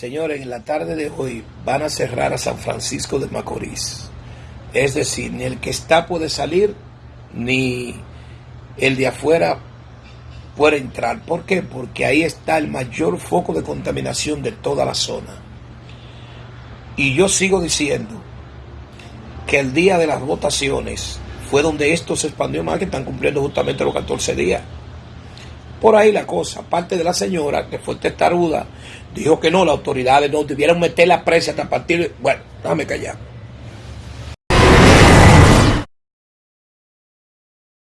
Señores, en la tarde de hoy van a cerrar a San Francisco de Macorís. Es decir, ni el que está puede salir, ni el de afuera puede entrar. ¿Por qué? Porque ahí está el mayor foco de contaminación de toda la zona. Y yo sigo diciendo que el día de las votaciones fue donde esto se expandió más, que están cumpliendo justamente los 14 días. Por ahí la cosa, aparte de la señora que fue testaruda, dijo que no, las autoridades no debieron meter la presa hasta partir. Bueno, déjame callar.